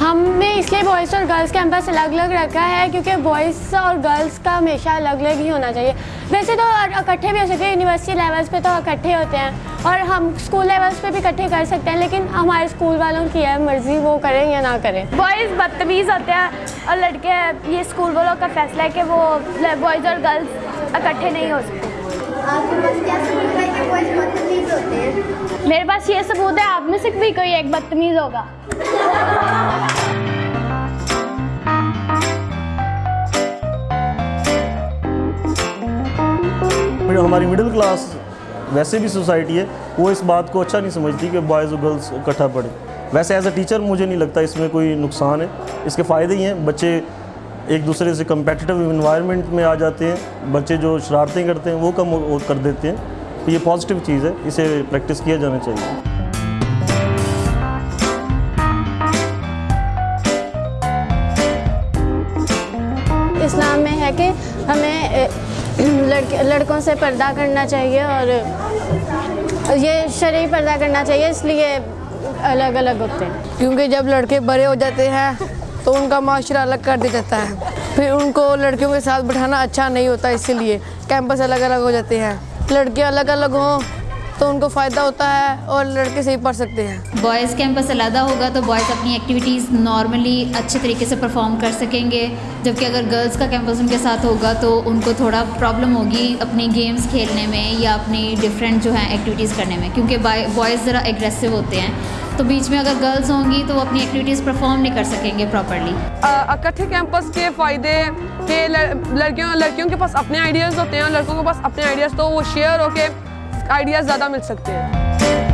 ہم نے اس لیے بوائز اور گرلز کیمپس الگ الگ رکھا ہے کیونکہ بوائز اور گرلز کا ہمیشہ الگ الگ ہی ہونا چاہیے۔ ویسے تو اکٹھے بھی ہو سکتے ہیں یونیورسٹی لیولس پہ تو اکٹھے ہوتے ہیں اور ہم اسکول لیولس پہ بھی اکٹھے کر سکتے ہیں لیکن ہمارے اسکول والوں کی ہے مرضی وہ کریں یا نہ کریں۔ بوائز بدتمیز ہوتے ہیں اور لڑکے یہ اسکول والوں کا فیصلہ ہے کہ وہ بوائز اور گرلز اکٹھے نہیں ہو سکتے۔ میرے پاس یہ ثبوت ہے، آپ میں سے بھی کوئی ایک بدتمیز ہوگا۔ ہماری مڈل کلاس ویسے بھی سوسائٹی ہے، وہ اس بات کو اچھا نہیں سمجھتی کہ بوائز اور گرلس اکٹھا پڑھیں۔ ویسے ایز اے ٹیچر مجھے نہیں لگتا اس میں کوئی نقصان ہے۔ اس کے فائدے ہی ہیں، بچے ایک دوسرے سے کمپیٹیٹیو انوائرمنٹ میں آ جاتے ہیں، بچے جو شرارتیں کرتے ہیں، وہ کم وہ کر دیتے ہیں۔ تو یہ پازیٹیو چیز ہے اسے پریکٹس کیا جانا چاہیے۔ اسلام میں ہے کہ ہمیں لڑکے لڑکوں سے پردہ کرنا چاہیے اور یہ شرعی پردہ کرنا چاہیے اس لیے الگ الگ ہوتے ہیں۔ کیونکہ جب لڑکے بڑے ہو جاتے ہیں تو ان کا معاشرہ الگ کر دیا جاتا ہے۔ پھر ان کو لڑکیوں کے ساتھ بٹھانا اچھا نہیں ہوتا اسی لیے کیمپس الگ الگ ہو جاتے ہیں۔ لڑکے الگ الگ ہوں تو ان کو فائدہ ہوتا ہے اور لڑکے صحیح پڑھ سکتے ہیں۔ بوائز کیمپس علیحدہ ہوگا تو بوائز اپنی ایکٹیویٹیز نارملی اچھے طریقے سے پرفارم کر سکیں گے۔ جبکہ اگر گرلز کا کیمپس ان کے ساتھ ہوگا تو ان کو تھوڑا پرابلم ہوگی اپنی گیمز کھیلنے میں یا اپنی ڈفرینٹ جو ہیں ایکٹیویٹیز کرنے میں، کیونکہ بوائز ذرا ایگریسو ہوتے ہیں۔ تو بیچ میں اگر گرلز ہوں گی تو وہ اپنی ایکٹیویٹیز پرفارم نہیں کر سکیں گے پراپرلی اکٹھے کیمپس کے فائدے کہ لڑکیوں لڑکیوں کے پاس اپنے آئیڈیاز ہوتے ہیں اور لڑکوں کے پاس اپنے آئیڈیاز تو وہ شیئر ہو کے آئیڈیاز زیادہ مل سکتے ہیں۔